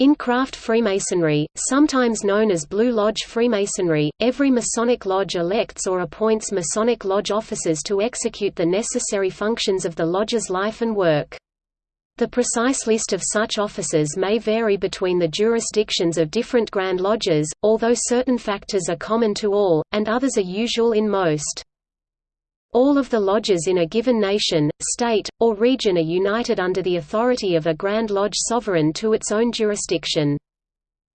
In craft Freemasonry, sometimes known as Blue Lodge Freemasonry, every Masonic lodge elects or appoints Masonic lodge officers to execute the necessary functions of the lodge's life and work. The precise list of such officers may vary between the jurisdictions of different Grand Lodges, although certain factors are common to all, and others are usual in most. All of the lodges in a given nation, state, or region are united under the authority of a Grand Lodge sovereign to its own jurisdiction.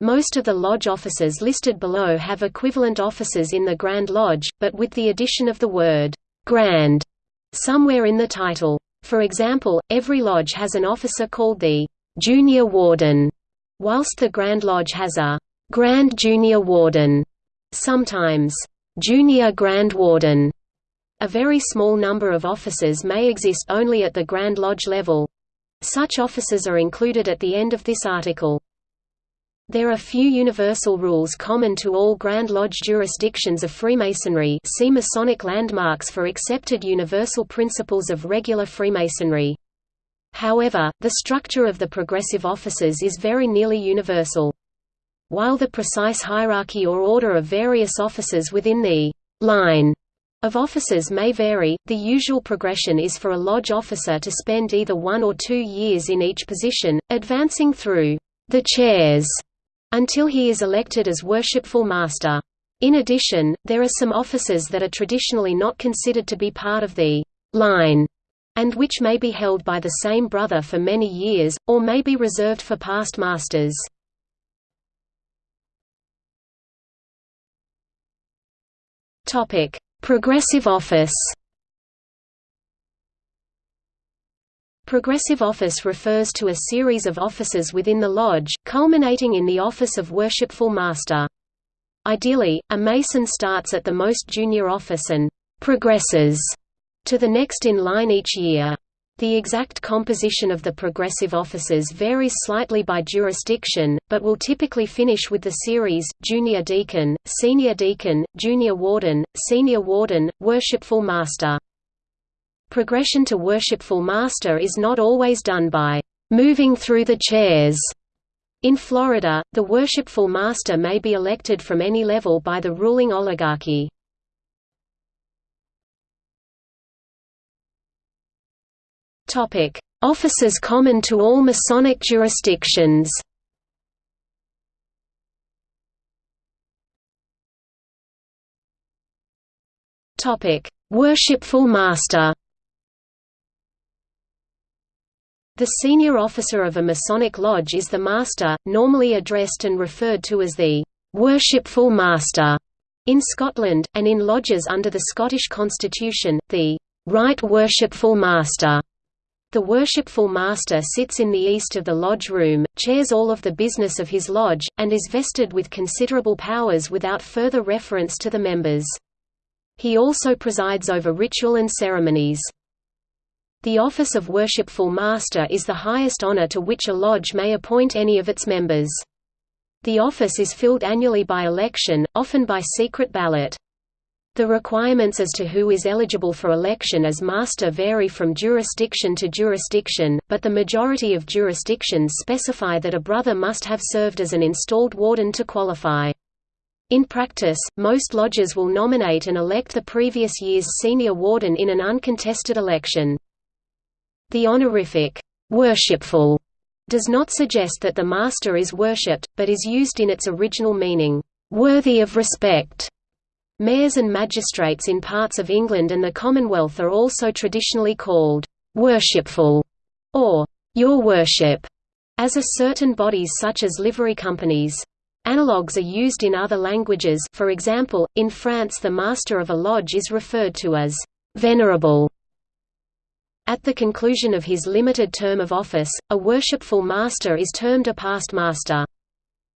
Most of the lodge officers listed below have equivalent officers in the Grand Lodge, but with the addition of the word «Grand» somewhere in the title. For example, every lodge has an officer called the «Junior Warden», whilst the Grand Lodge has a «Grand Junior Warden», sometimes «Junior Grand Warden». A very small number of officers may exist only at the Grand Lodge level. Such officers are included at the end of this article. There are few universal rules common to all Grand Lodge jurisdictions of Freemasonry see Masonic landmarks for accepted universal principles of regular Freemasonry. However, the structure of the progressive officers is very nearly universal. While the precise hierarchy or order of various officers within the line of officers may vary, the usual progression is for a lodge officer to spend either one or two years in each position, advancing through the chairs until he is elected as worshipful master. In addition, there are some offices that are traditionally not considered to be part of the line, and which may be held by the same brother for many years, or may be reserved for past masters. Progressive office Progressive office refers to a series of offices within the lodge, culminating in the office of Worshipful Master. Ideally, a Mason starts at the most junior office and «progresses» to the next in line each year. The exact composition of the progressive officers varies slightly by jurisdiction, but will typically finish with the series, Junior Deacon, Senior Deacon, Junior Warden, Senior Warden, Worshipful Master. Progression to worshipful master is not always done by moving through the chairs. In Florida, the worshipful master may be elected from any level by the ruling oligarchy. Topic: Offices common to all Masonic jurisdictions. Topic: Worshipful Master. The senior officer of a Masonic lodge is the master, normally addressed and referred to as the «worshipful master» in Scotland, and in lodges under the Scottish constitution, the «right worshipful master». The worshipful master sits in the east of the lodge room, chairs all of the business of his lodge, and is vested with considerable powers without further reference to the members. He also presides over ritual and ceremonies. The office of Worshipful Master is the highest honor to which a lodge may appoint any of its members. The office is filled annually by election, often by secret ballot. The requirements as to who is eligible for election as master vary from jurisdiction to jurisdiction, but the majority of jurisdictions specify that a brother must have served as an installed warden to qualify. In practice, most lodges will nominate and elect the previous year's senior warden in an uncontested election. The honorific, worshipful, does not suggest that the master is worshipped, but is used in its original meaning, worthy of respect. Mayors and magistrates in parts of England and the Commonwealth are also traditionally called worshipful or your worship, as are certain bodies such as livery companies. Analogues are used in other languages for example, in France the master of a lodge is referred to as venerable at the conclusion of his limited term of office, a worshipful master is termed a past master.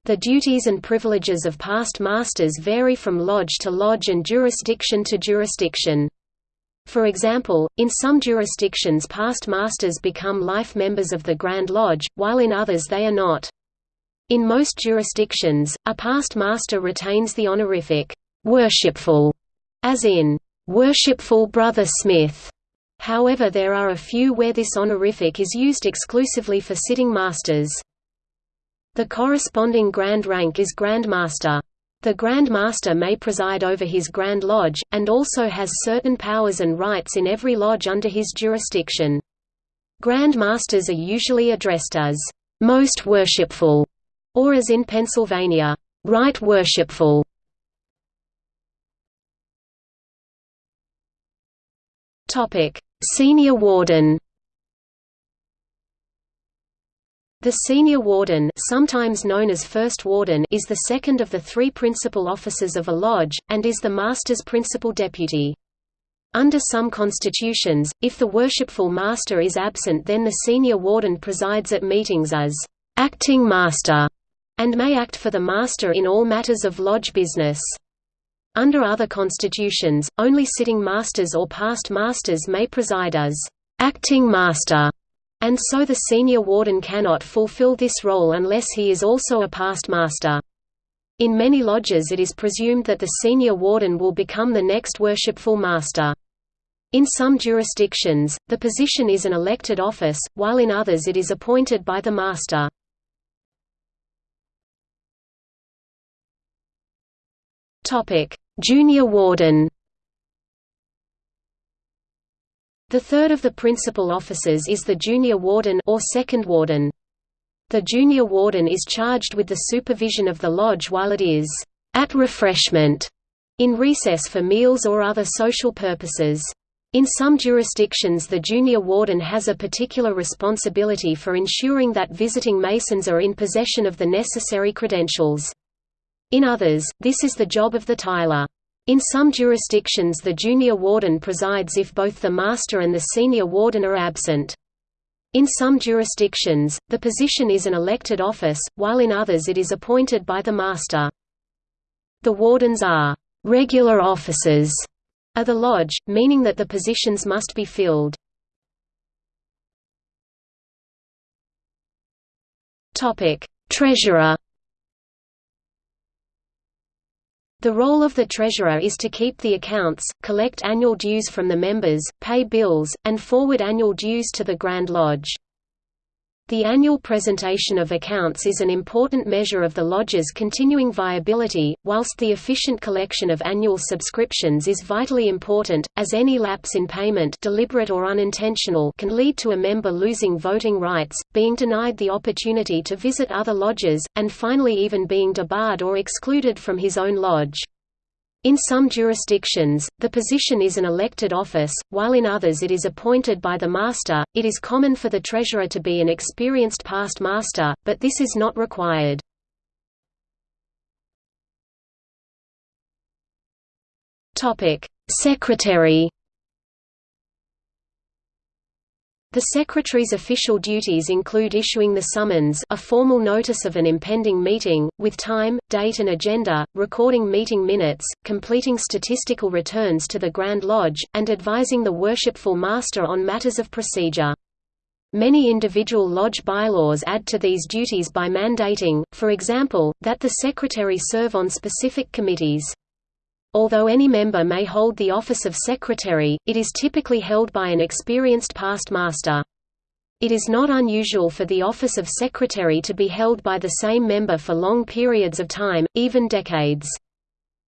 The duties and privileges of past masters vary from lodge to lodge and jurisdiction to jurisdiction. For example, in some jurisdictions past masters become life members of the Grand Lodge, while in others they are not. In most jurisdictions, a past master retains the honorific, worshipful, as in, worshipful Brother Smith. However there are a few where this honorific is used exclusively for sitting masters. The corresponding grand rank is Grand Master. The Grand Master may preside over his Grand Lodge, and also has certain powers and rights in every lodge under his jurisdiction. Grand Masters are usually addressed as, "'Most Worshipful' or as in Pennsylvania, "'Right Worshipful' Senior Warden The senior warden sometimes known as first warden is the second of the three principal officers of a lodge, and is the master's principal deputy. Under some constitutions, if the worshipful master is absent then the senior warden presides at meetings as acting master, and may act for the master in all matters of lodge business. Under other constitutions, only sitting masters or past masters may preside as acting master and so the senior warden cannot fulfill this role unless he is also a past master. In many lodges it is presumed that the senior warden will become the next worshipful master. In some jurisdictions, the position is an elected office, while in others it is appointed by the master. Junior warden The third of the principal officers is the junior warden or second warden. The junior warden is charged with the supervision of the lodge while it is at refreshment, in recess for meals or other social purposes. In some jurisdictions the junior warden has a particular responsibility for ensuring that visiting Masons are in possession of the necessary credentials. In others, this is the job of the tiler. In some jurisdictions the junior warden presides if both the master and the senior warden are absent. In some jurisdictions, the position is an elected office, while in others it is appointed by the master. The wardens are «regular officers» of the lodge, meaning that the positions must be filled. Treasurer The role of the treasurer is to keep the accounts, collect annual dues from the members, pay bills, and forward annual dues to the Grand Lodge. The annual presentation of accounts is an important measure of the lodge's continuing viability, whilst the efficient collection of annual subscriptions is vitally important, as any lapse in payment deliberate or unintentional can lead to a member losing voting rights, being denied the opportunity to visit other lodges, and finally even being debarred or excluded from his own lodge. In some jurisdictions, the position is an elected office, while in others it is appointed by the master. It is common for the treasurer to be an experienced past master, but this is not required. Topic: Secretary The Secretary's official duties include issuing the summons a formal notice of an impending meeting, with time, date and agenda, recording meeting minutes, completing statistical returns to the Grand Lodge, and advising the worshipful master on matters of procedure. Many individual lodge bylaws add to these duties by mandating, for example, that the secretary serve on specific committees. Although any member may hold the office of secretary, it is typically held by an experienced past master. It is not unusual for the office of secretary to be held by the same member for long periods of time, even decades.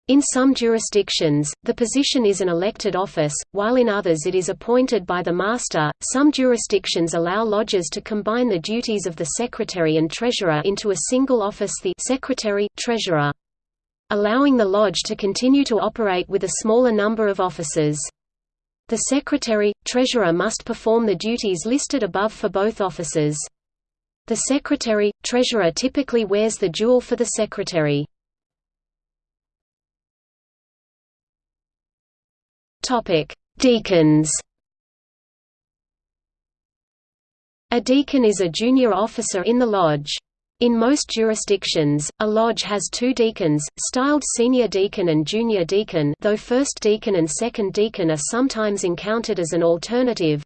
In some jurisdictions, the position is an elected office, while in others it is appointed by the master. Some jurisdictions allow lodges to combine the duties of the secretary and treasurer into a single office, the secretary treasurer allowing the lodge to continue to operate with a smaller number of officers. The secretary, treasurer must perform the duties listed above for both offices. The secretary, treasurer typically wears the jewel for the secretary. Deacons A deacon is a junior officer in the lodge. In most jurisdictions, a lodge has two deacons, styled senior deacon and junior deacon though first deacon and second deacon are sometimes encountered as an alternative.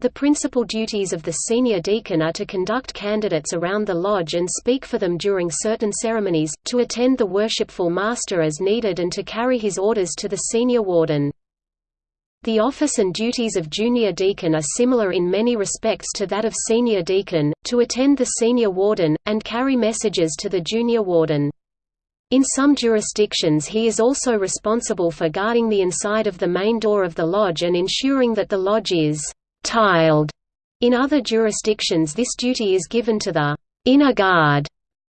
The principal duties of the senior deacon are to conduct candidates around the lodge and speak for them during certain ceremonies, to attend the worshipful master as needed and to carry his orders to the senior warden. The office and duties of junior deacon are similar in many respects to that of senior deacon, to attend the senior warden, and carry messages to the junior warden. In some jurisdictions he is also responsible for guarding the inside of the main door of the lodge and ensuring that the lodge is «tiled». In other jurisdictions this duty is given to the «inner guard»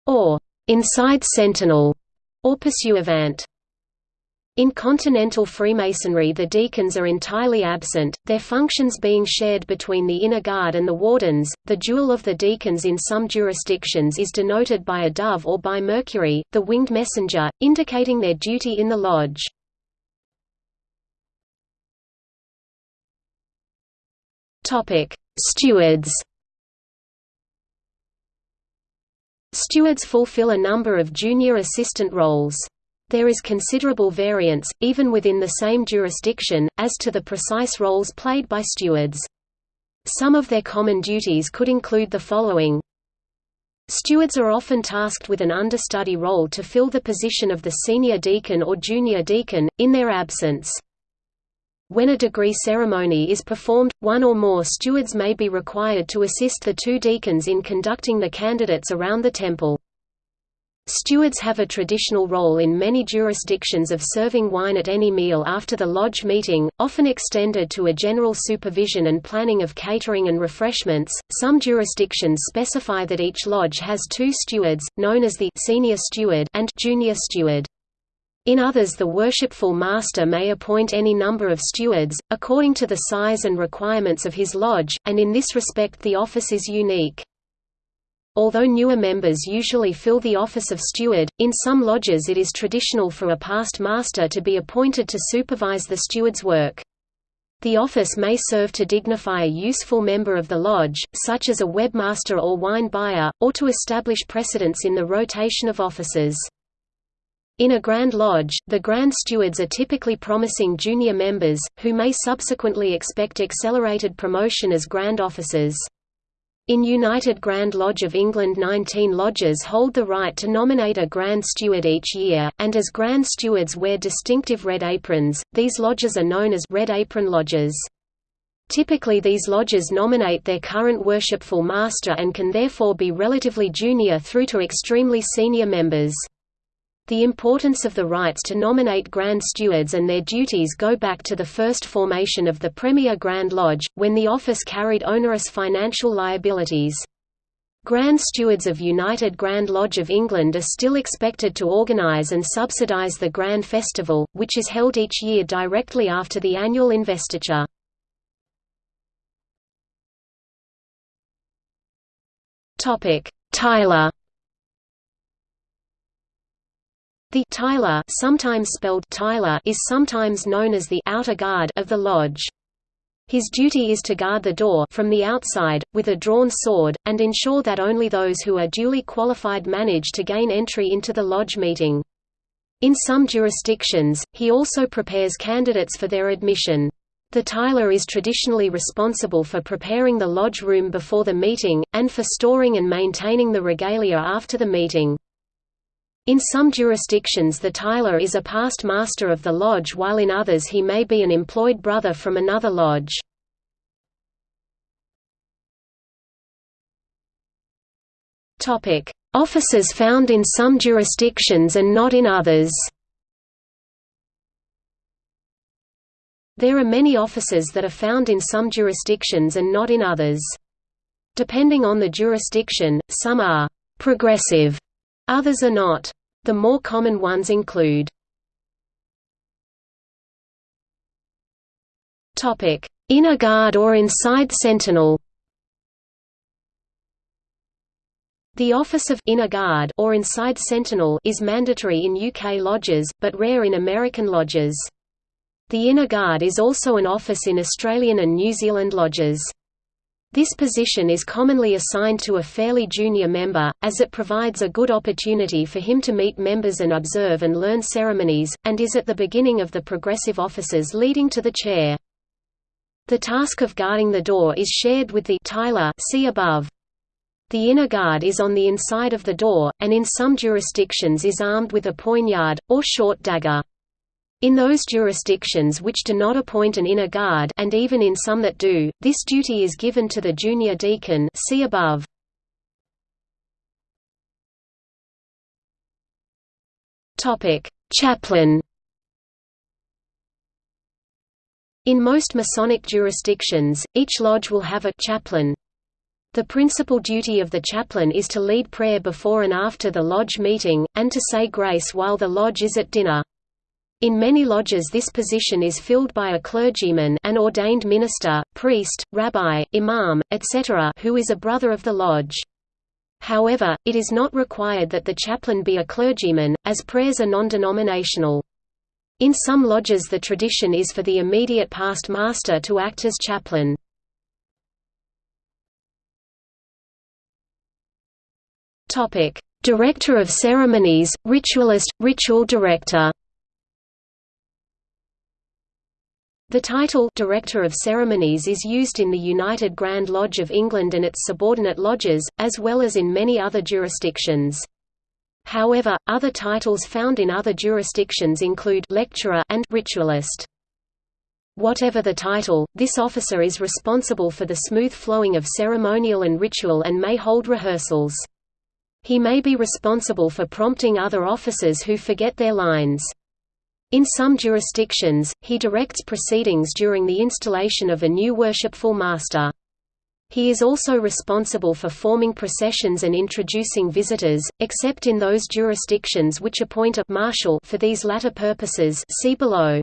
or «inside sentinel» or pursuivant. In continental Freemasonry the deacons are entirely absent, their functions being shared between the inner guard and the wardens. The jewel of the deacons in some jurisdictions is denoted by a dove or by Mercury, the winged messenger, indicating their duty in the lodge. Stewards Stewards fulfill a number of junior assistant roles. There is considerable variance, even within the same jurisdiction, as to the precise roles played by stewards. Some of their common duties could include the following. Stewards are often tasked with an understudy role to fill the position of the senior deacon or junior deacon, in their absence. When a degree ceremony is performed, one or more stewards may be required to assist the two deacons in conducting the candidates around the temple. Stewards have a traditional role in many jurisdictions of serving wine at any meal after the lodge meeting, often extended to a general supervision and planning of catering and refreshments. Some jurisdictions specify that each lodge has two stewards, known as the senior steward and junior steward. In others the worshipful master may appoint any number of stewards, according to the size and requirements of his lodge, and in this respect the office is unique. Although newer members usually fill the office of steward, in some lodges it is traditional for a past master to be appointed to supervise the steward's work. The office may serve to dignify a useful member of the lodge, such as a webmaster or wine buyer, or to establish precedence in the rotation of offices. In a Grand Lodge, the Grand Stewards are typically promising junior members, who may subsequently expect accelerated promotion as Grand Officers. In United Grand Lodge of England 19 lodges hold the right to nominate a Grand Steward each year, and as Grand Stewards wear distinctive red aprons, these lodges are known as Red Apron Lodges. Typically these lodges nominate their current worshipful master and can therefore be relatively junior through to extremely senior members. The importance of the rights to nominate Grand Stewards and their duties go back to the first formation of the Premier Grand Lodge, when the office carried onerous financial liabilities. Grand Stewards of United Grand Lodge of England are still expected to organise and subsidise the Grand Festival, which is held each year directly after the annual investiture. Tiler The tiler, sometimes spelled Tyler, is sometimes known as the outer guard of the lodge. His duty is to guard the door from the outside, with a drawn sword, and ensure that only those who are duly qualified manage to gain entry into the lodge meeting. In some jurisdictions, he also prepares candidates for their admission. The tiler is traditionally responsible for preparing the lodge room before the meeting, and for storing and maintaining the regalia after the meeting. In some jurisdictions the tiler is a past master of the lodge while in others he may be an employed brother from another lodge. Offices found in some jurisdictions and not in others There are many offices that are found in some jurisdictions and not in others. Depending on the jurisdiction, some are «progressive» Others are not. The more common ones include Inner guard or inside sentinel The office of inner guard or inside sentinel is mandatory in UK lodges, but rare in American lodges. The inner guard is also an office in Australian and New Zealand lodges. This position is commonly assigned to a fairly junior member, as it provides a good opportunity for him to meet members and observe and learn ceremonies, and is at the beginning of the progressive offices leading to the chair. The task of guarding the door is shared with the tiler see above. The inner guard is on the inside of the door, and in some jurisdictions is armed with a poignard, or short dagger. In those jurisdictions which do not appoint an inner guard and even in some that do, this duty is given to the junior deacon see above. Chaplain In most Masonic jurisdictions, each lodge will have a chaplain. The principal duty of the chaplain is to lead prayer before and after the lodge meeting, and to say grace while the lodge is at dinner. In many lodges this position is filled by a clergyman an ordained minister, priest, rabbi, imam, etc. who is a brother of the lodge. However, it is not required that the chaplain be a clergyman, as prayers are non-denominational. In some lodges the tradition is for the immediate past master to act as chaplain. Director of ceremonies, ritualist, ritual director The title Director of Ceremonies is used in the United Grand Lodge of England and its subordinate lodges, as well as in many other jurisdictions. However, other titles found in other jurisdictions include lecturer and ritualist. Whatever the title, this officer is responsible for the smooth flowing of ceremonial and ritual and may hold rehearsals. He may be responsible for prompting other officers who forget their lines. In some jurisdictions, he directs proceedings during the installation of a new worshipful master. He is also responsible for forming processions and introducing visitors, except in those jurisdictions which appoint a marshal for these latter purposes see below.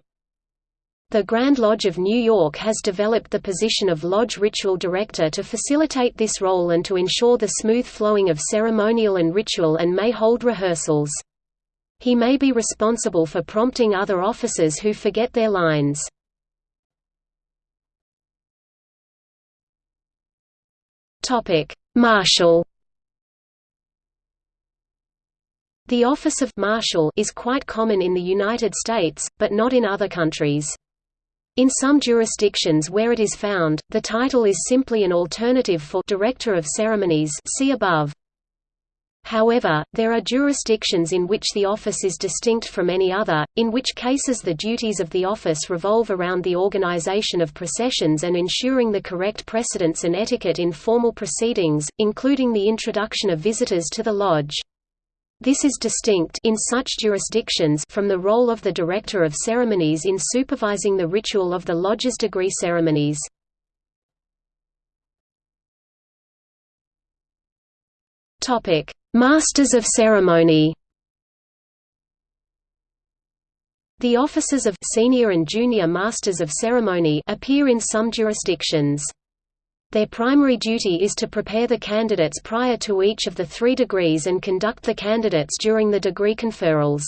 The Grand Lodge of New York has developed the position of Lodge Ritual Director to facilitate this role and to ensure the smooth flowing of ceremonial and ritual and may hold rehearsals. He may be responsible for prompting other officers who forget their lines. Marshal. The office of Marshal is quite common in the United States, but not in other countries. In some jurisdictions where it is found, the title is simply an alternative for Director of Ceremonies see above. However, there are jurisdictions in which the office is distinct from any other, in which cases the duties of the office revolve around the organization of processions and ensuring the correct precedence and etiquette in formal proceedings, including the introduction of visitors to the lodge. This is distinct in such jurisdictions from the role of the director of ceremonies in supervising the ritual of the lodge's degree ceremonies. Topic: Masters of Ceremony The offices of Senior and Junior Masters of Ceremony appear in some jurisdictions. Their primary duty is to prepare the candidates prior to each of the three degrees and conduct the candidates during the degree conferrals.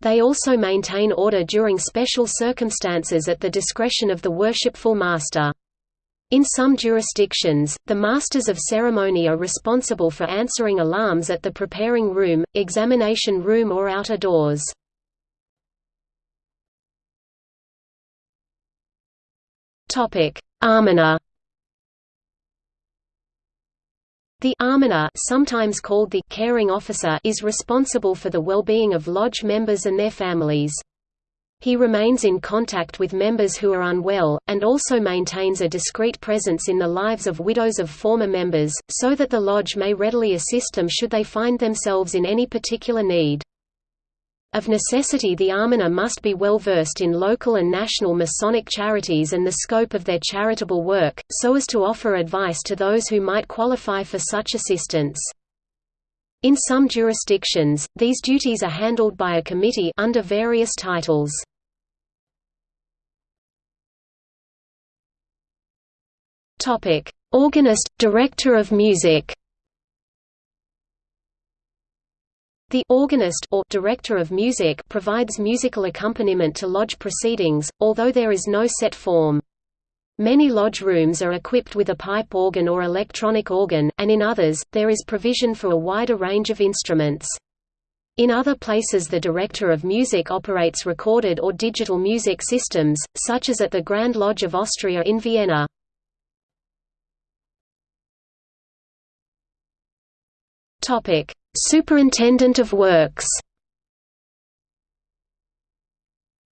They also maintain order during special circumstances at the discretion of the worshipful master. In some jurisdictions, the Masters of Ceremony are responsible for answering alarms at the preparing room, examination room or outer doors. Almoner The almoner sometimes called the caring officer is responsible for the well-being of lodge members and their families. He remains in contact with members who are unwell, and also maintains a discreet presence in the lives of widows of former members, so that the lodge may readily assist them should they find themselves in any particular need. Of necessity the almoner must be well versed in local and national Masonic charities and the scope of their charitable work, so as to offer advice to those who might qualify for such assistance. In some jurisdictions, these duties are handled by a committee under various titles. Topic: Organist, Director of Music. The organist or director of music provides musical accompaniment to lodge proceedings, although there is no set form. Many lodge rooms are equipped with a pipe organ or electronic organ, and in others, there is provision for a wider range of instruments. In other places the director of music operates recorded or digital music systems, such as at the Grand Lodge of Austria in Vienna. Topic: Superintendent of Works.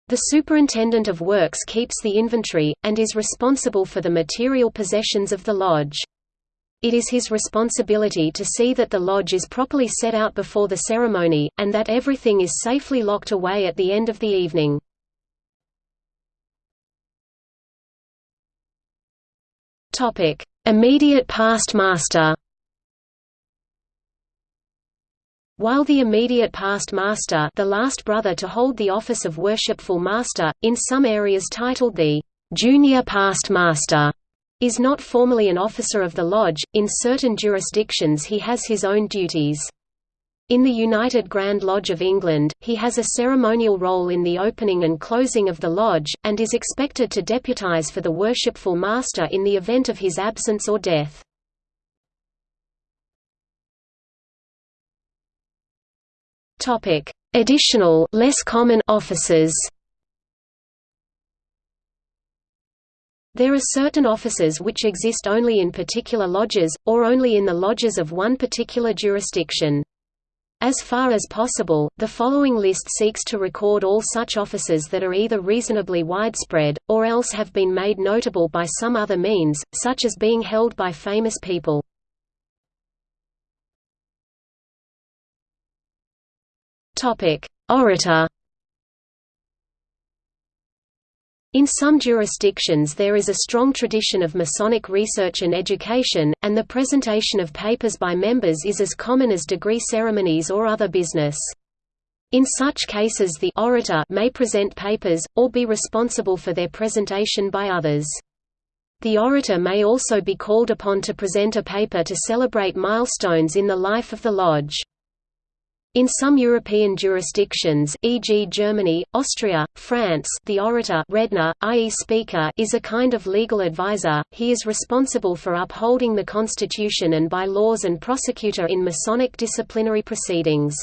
The Superintendent of Works keeps the inventory, and is responsible for the material possessions of the lodge. It is his responsibility to see that the lodge is properly set out before the ceremony, and that everything is safely locked away at the end of the evening. Immediate past master While the immediate past master the last brother to hold the office of worshipful master, in some areas titled the junior past master, is not formally an officer of the lodge, in certain jurisdictions he has his own duties. In the United Grand Lodge of England, he has a ceremonial role in the opening and closing of the lodge, and is expected to deputize for the worshipful master in the event of his absence or death. Topic: Additional, less common offices. There are certain offices which exist only in particular lodges, or only in the lodges of one particular jurisdiction. As far as possible, the following list seeks to record all such offices that are either reasonably widespread, or else have been made notable by some other means, such as being held by famous people. Topic: Orator. In some jurisdictions there is a strong tradition of Masonic research and education, and the presentation of papers by members is as common as degree ceremonies or other business. In such cases the orator may present papers, or be responsible for their presentation by others. The orator may also be called upon to present a paper to celebrate milestones in the life of the lodge. In some European jurisdictions e.g. Germany, Austria, France the orator redner, i.e. speaker is a kind of legal advisor, he is responsible for upholding the constitution and by laws and prosecutor in Masonic disciplinary proceedings.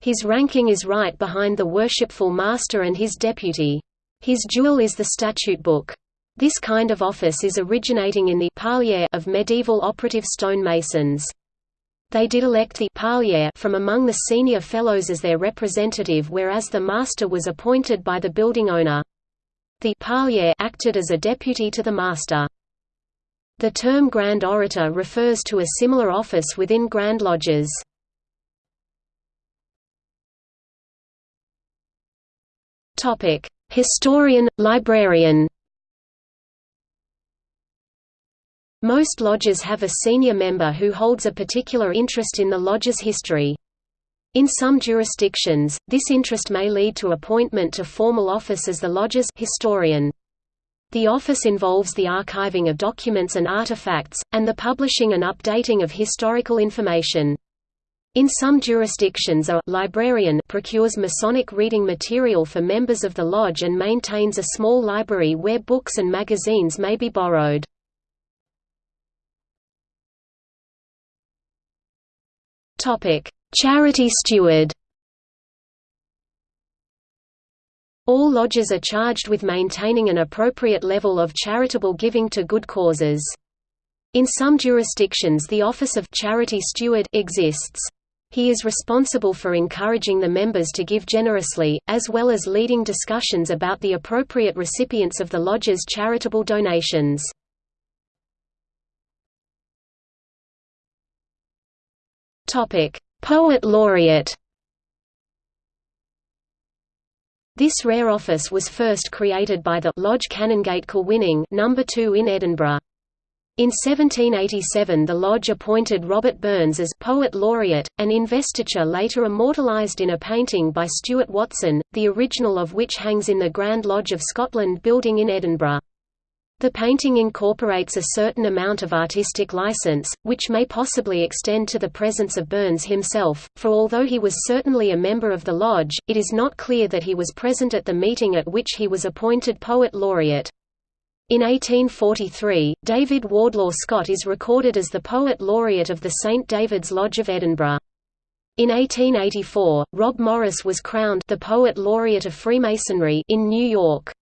His ranking is right behind the worshipful master and his deputy. His jewel is the statute book. This kind of office is originating in the of medieval operative stonemasons. They did elect the Parlier from among the senior fellows as their representative whereas the master was appointed by the building owner. The Parlier acted as a deputy to the master. The term Grand Orator refers to a similar office within Grand Lodges. Historian, librarian Most lodges have a senior member who holds a particular interest in the lodge's history. In some jurisdictions, this interest may lead to appointment to formal office as the lodge's historian. The office involves the archiving of documents and artifacts, and the publishing and updating of historical information. In some jurisdictions a librarian procures Masonic reading material for members of the lodge and maintains a small library where books and magazines may be borrowed. Charity steward. All lodges are charged with maintaining an appropriate level of charitable giving to good causes. In some jurisdictions the office of charity steward exists. He is responsible for encouraging the members to give generously, as well as leading discussions about the appropriate recipients of the lodge's charitable donations. Poet laureate. This rare office was first created by the Lodge Canongate Kilwinning number 2 in Edinburgh. In 1787 the lodge appointed Robert Burns as Poet Laureate, an investiture later immortalised in a painting by Stewart Watson, the original of which hangs in the Grand Lodge of Scotland building in Edinburgh. The painting incorporates a certain amount of artistic license, which may possibly extend to the presence of Burns himself, for although he was certainly a member of the lodge, it is not clear that he was present at the meeting at which he was appointed Poet Laureate. In 1843, David Wardlaw Scott is recorded as the Poet Laureate of the St David's Lodge of Edinburgh. In 1884, Rob Morris was crowned the Poet Laureate of Freemasonry in New York.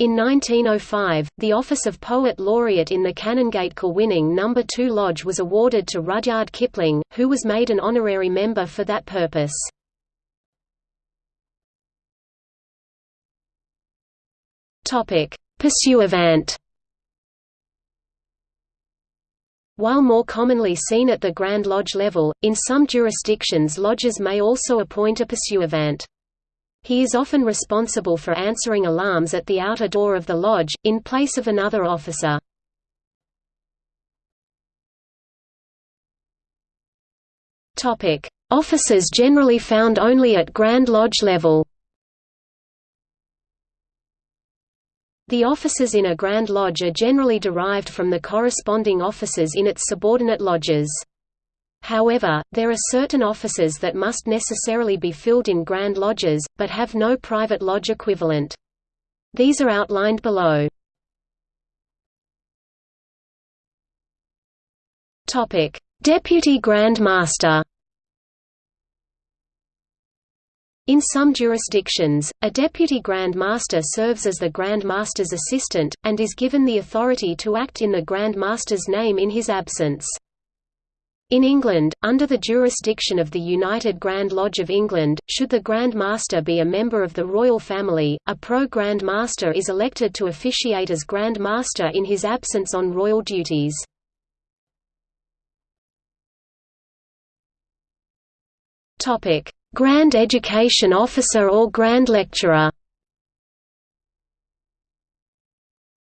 In 1905, the office of Poet Laureate in the Canongate Kilwinning No. 2 Lodge was awarded to Rudyard Kipling, who was made an honorary member for that purpose. Pursuivant While more commonly seen at the Grand Lodge level, in some jurisdictions lodges may also appoint a pursuivant. He is often responsible for answering alarms at the outer door of the lodge, in place of another officer. Officers generally found only at Grand Lodge level The officers in a Grand Lodge are generally derived from the corresponding officers in its subordinate lodges. However, there are certain offices that must necessarily be filled in Grand Lodges, but have no private lodge equivalent. These are outlined below. Deputy Grand Master In some jurisdictions, a deputy Grand Master serves as the Grand Master's assistant, and is given the authority to act in the Grand Master's name in his absence. In England, under the jurisdiction of the United Grand Lodge of England, should the Grand Master be a member of the royal family, a pro-Grand Master is elected to officiate as Grand Master in his absence on royal duties. Grand Education Officer or Grand Lecturer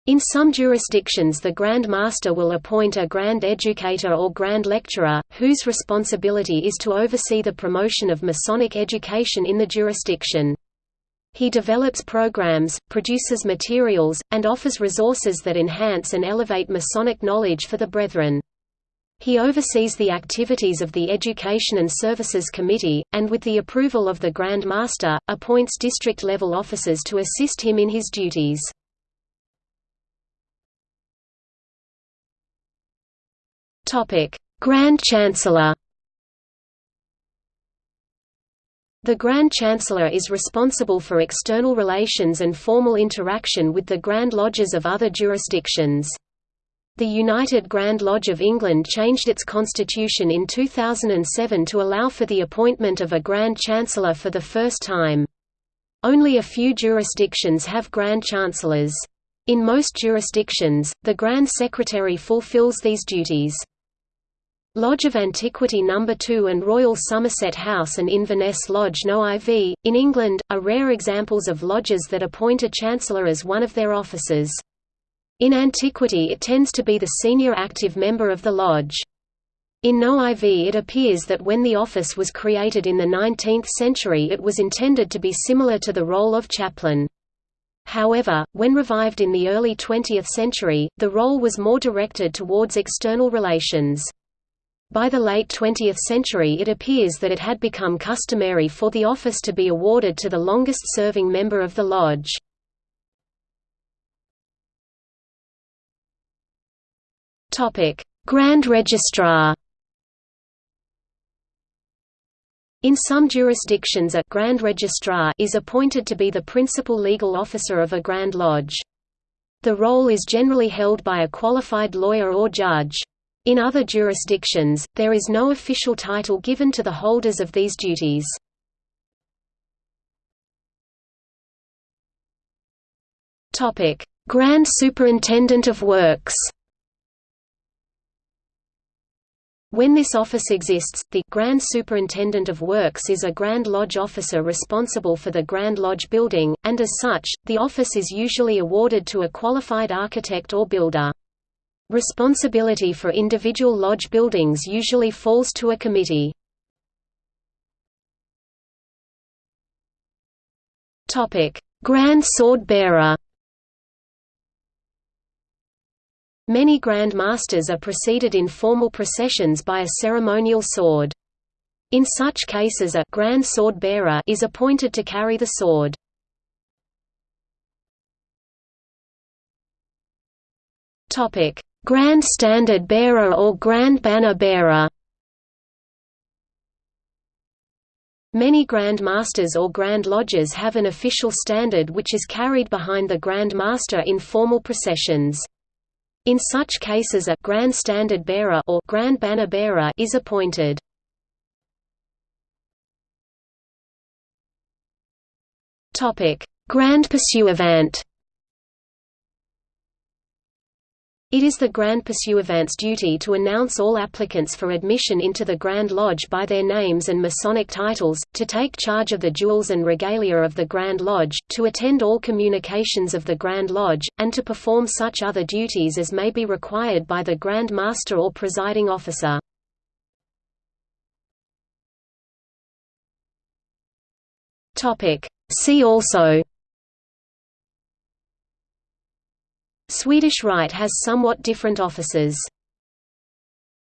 In some jurisdictions the Grand Master will appoint a Grand Educator or Grand Lecturer, whose responsibility is to oversee the promotion of Masonic education in the jurisdiction. He develops programs, produces materials, and offers resources that enhance and elevate Masonic knowledge for the Brethren. He oversees the activities of the Education and Services Committee, and with the approval of the Grand Master, appoints district-level officers to assist him in his duties. Grand Chancellor The Grand Chancellor is responsible for external relations and formal interaction with the Grand Lodges of other jurisdictions. The United Grand Lodge of England changed its constitution in 2007 to allow for the appointment of a Grand Chancellor for the first time. Only a few jurisdictions have Grand Chancellors. In most jurisdictions, the Grand Secretary fulfills these duties. Lodge of Antiquity No. 2 and Royal Somerset House and Inverness Lodge No. IV, in England, are rare examples of lodges that appoint a chancellor as one of their officers. In antiquity it tends to be the senior active member of the lodge. In No IV it appears that when the office was created in the 19th century it was intended to be similar to the role of chaplain. However, when revived in the early 20th century, the role was more directed towards external relations. By the late 20th century it appears that it had become customary for the office to be awarded to the longest-serving member of the lodge. Grand Registrar In some jurisdictions a Grand Registrar is appointed to be the principal legal officer of a Grand Lodge. The role is generally held by a qualified lawyer or judge. In other jurisdictions, there is no official title given to the holders of these duties. Grand Superintendent of Works When this office exists, the Grand Superintendent of Works is a Grand Lodge officer responsible for the Grand Lodge building, and as such, the office is usually awarded to a qualified architect or builder. Responsibility for individual lodge buildings usually falls to a committee. Grand Sword Bearer Many Grand Masters are preceded in formal processions by a ceremonial sword. In such cases a Grand Sword Bearer is appointed to carry the sword. Grand Standard Bearer or Grand Banner Bearer Many Grand Masters or Grand Lodges have an official standard which is carried behind the Grand Master in formal processions. In such cases a Grand Standard Bearer or Grand Banner Bearer is appointed. Grand Pursuivant. It is the Grand Pursuivant's duty to announce all applicants for admission into the Grand Lodge by their names and Masonic titles, to take charge of the jewels and regalia of the Grand Lodge, to attend all communications of the Grand Lodge, and to perform such other duties as may be required by the Grand Master or presiding officer. See also Swedish Rite has somewhat different offices